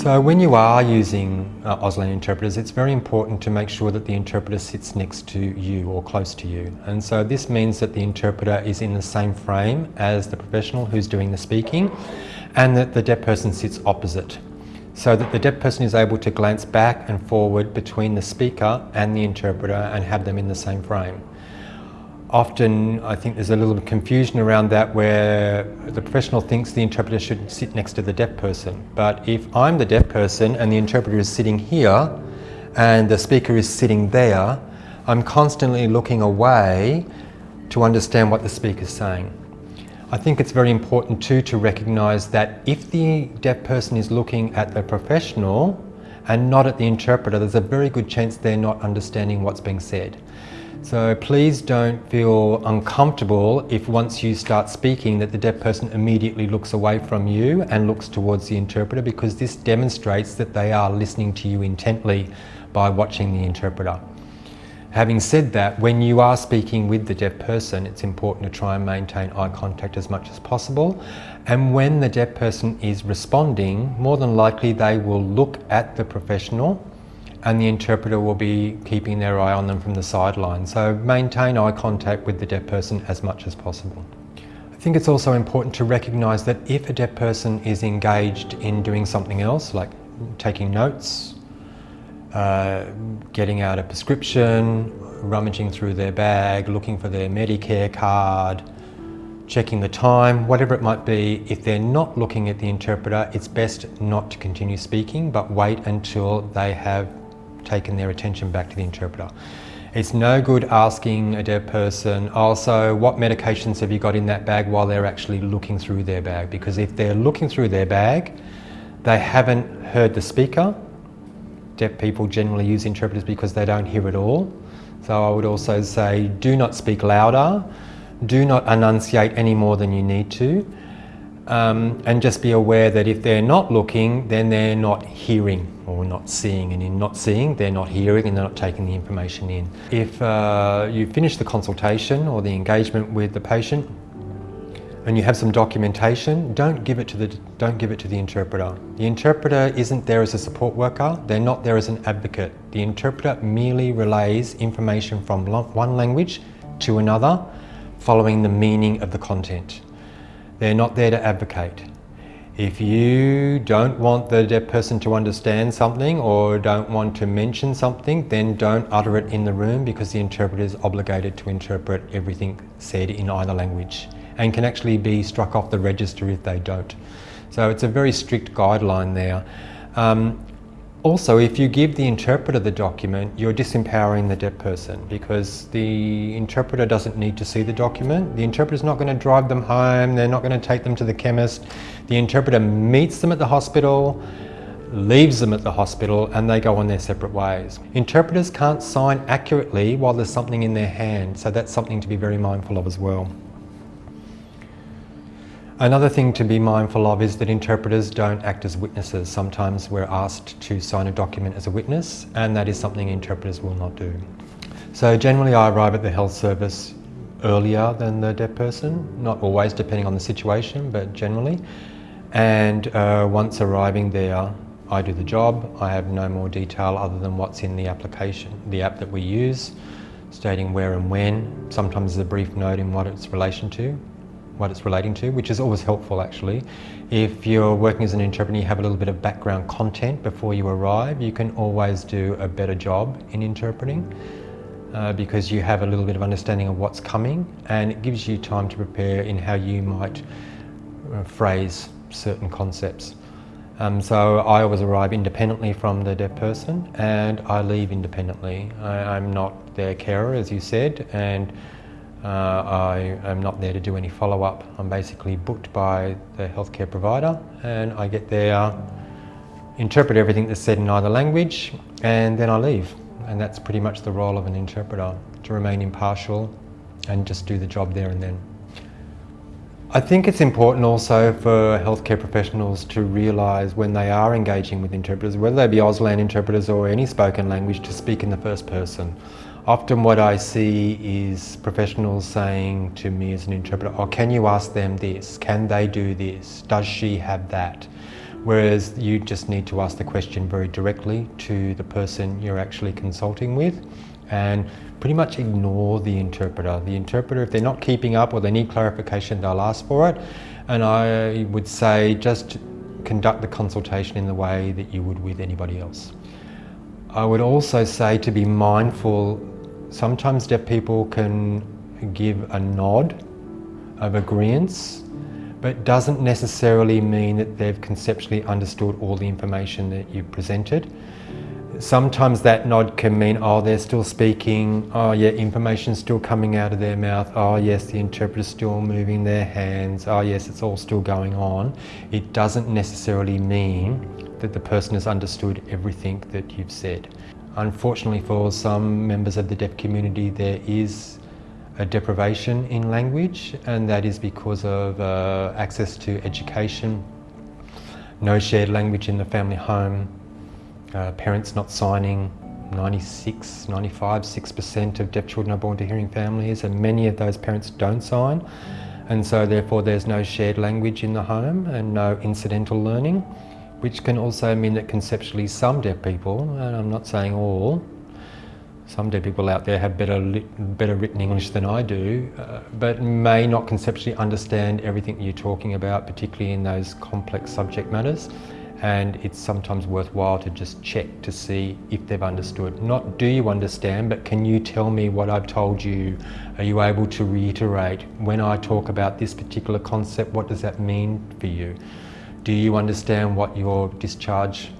So when you are using uh, Auslan interpreters, it's very important to make sure that the interpreter sits next to you or close to you. And so this means that the interpreter is in the same frame as the professional who's doing the speaking and that the deaf person sits opposite. So that the deaf person is able to glance back and forward between the speaker and the interpreter and have them in the same frame often I think there's a little confusion around that where the professional thinks the interpreter should sit next to the deaf person. But if I'm the deaf person and the interpreter is sitting here and the speaker is sitting there, I'm constantly looking away to understand what the speaker is saying. I think it's very important too to recognise that if the deaf person is looking at the professional and not at the interpreter, there's a very good chance they're not understanding what's being said. So please don't feel uncomfortable if once you start speaking that the deaf person immediately looks away from you and looks towards the interpreter because this demonstrates that they are listening to you intently by watching the interpreter. Having said that, when you are speaking with the deaf person, it's important to try and maintain eye contact as much as possible. And when the deaf person is responding, more than likely they will look at the professional and the interpreter will be keeping their eye on them from the sideline. So maintain eye contact with the deaf person as much as possible. I think it's also important to recognise that if a deaf person is engaged in doing something else, like taking notes, uh, getting out a prescription, rummaging through their bag, looking for their Medicare card, checking the time, whatever it might be, if they're not looking at the interpreter, it's best not to continue speaking, but wait until they have taken their attention back to the interpreter. It's no good asking a deaf person, also, what medications have you got in that bag while they're actually looking through their bag? Because if they're looking through their bag, they haven't heard the speaker. Deaf people generally use interpreters because they don't hear at all. So I would also say, do not speak louder, do not enunciate any more than you need to, um, and just be aware that if they're not looking, then they're not hearing or not seeing. And in not seeing, they're not hearing and they're not taking the information in. If uh, you finish the consultation or the engagement with the patient and you have some documentation, don't give it to the, don't give it to the interpreter. The interpreter isn't there as a support worker, they're not there as an advocate. The interpreter merely relays information from one language to another following the meaning of the content. They're not there to advocate. If you don't want the deaf person to understand something or don't want to mention something, then don't utter it in the room because the interpreter is obligated to interpret everything said in either language and can actually be struck off the register if they don't. So it's a very strict guideline there. Um, also, if you give the interpreter the document, you're disempowering the deaf person because the interpreter doesn't need to see the document. The interpreter's not going to drive them home, they're not going to take them to the chemist. The interpreter meets them at the hospital, leaves them at the hospital, and they go on their separate ways. Interpreters can't sign accurately while there's something in their hand, so that's something to be very mindful of as well. Another thing to be mindful of is that interpreters don't act as witnesses. Sometimes we're asked to sign a document as a witness and that is something interpreters will not do. So generally I arrive at the health service earlier than the deaf person, not always depending on the situation but generally. And uh, once arriving there I do the job, I have no more detail other than what's in the application, the app that we use, stating where and when, sometimes a brief note in what it's relation to, what it's relating to, which is always helpful actually. If you're working as an interpreter you have a little bit of background content before you arrive, you can always do a better job in interpreting uh, because you have a little bit of understanding of what's coming and it gives you time to prepare in how you might uh, phrase certain concepts. Um, so I always arrive independently from the deaf person and I leave independently. I, I'm not their carer as you said and uh, I am not there to do any follow-up. I'm basically booked by the healthcare provider and I get there, interpret everything that's said in either language and then I leave. And that's pretty much the role of an interpreter, to remain impartial and just do the job there and then. I think it's important also for healthcare professionals to realise when they are engaging with interpreters, whether they be Auslan interpreters or any spoken language, to speak in the first person. Often what I see is professionals saying to me as an interpreter, oh, can you ask them this? Can they do this? Does she have that? Whereas you just need to ask the question very directly to the person you're actually consulting with and pretty much ignore the interpreter. The interpreter, if they're not keeping up or they need clarification, they'll ask for it. And I would say just conduct the consultation in the way that you would with anybody else. I would also say to be mindful, sometimes deaf people can give a nod of agreement, but doesn't necessarily mean that they've conceptually understood all the information that you've presented. Sometimes that nod can mean, oh, they're still speaking, oh yeah, information's still coming out of their mouth, oh yes, the interpreter's still moving their hands, oh yes, it's all still going on. It doesn't necessarily mean that the person has understood everything that you've said. Unfortunately for some members of the deaf community there is a deprivation in language and that is because of uh, access to education, no shared language in the family home, uh, parents not signing. 96, 95, 6% of deaf children are born to hearing families and many of those parents don't sign. And so therefore there's no shared language in the home and no incidental learning which can also mean that conceptually some deaf people, and I'm not saying all, some deaf people out there have better, better written English than I do, uh, but may not conceptually understand everything you're talking about, particularly in those complex subject matters. And it's sometimes worthwhile to just check to see if they've understood. Not do you understand, but can you tell me what I've told you? Are you able to reiterate when I talk about this particular concept, what does that mean for you? Do you understand what your discharge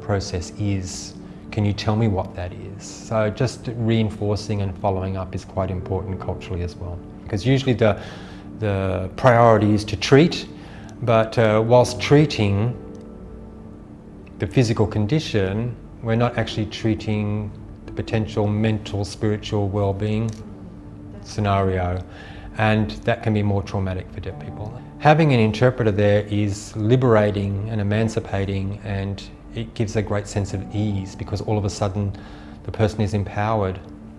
process is? Can you tell me what that is? So just reinforcing and following up is quite important culturally as well. Because usually the, the priority is to treat, but uh, whilst treating the physical condition, we're not actually treating the potential mental, spiritual well-being scenario. And that can be more traumatic for deaf people. Having an interpreter there is liberating and emancipating and it gives a great sense of ease because all of a sudden the person is empowered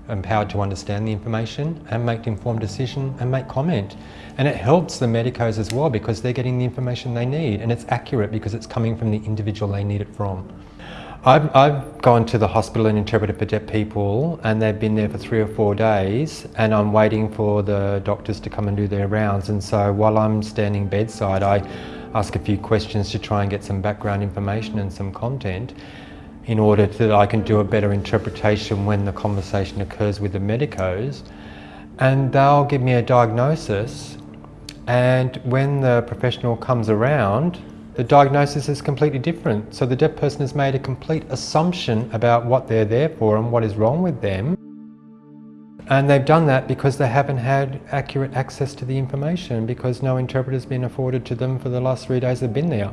empowered to understand the information and make informed decision and make comment. And it helps the medicos as well because they're getting the information they need and it's accurate because it's coming from the individual they need it from. I've, I've gone to the hospital and interpreted for deaf people and they've been there for three or four days and I'm waiting for the doctors to come and do their rounds. And so while I'm standing bedside I ask a few questions to try and get some background information and some content in order that I can do a better interpretation when the conversation occurs with the medicos. And they'll give me a diagnosis and when the professional comes around the diagnosis is completely different. So the deaf person has made a complete assumption about what they're there for and what is wrong with them. And they've done that because they haven't had accurate access to the information because no interpreter has been afforded to them for the last three days they've been there.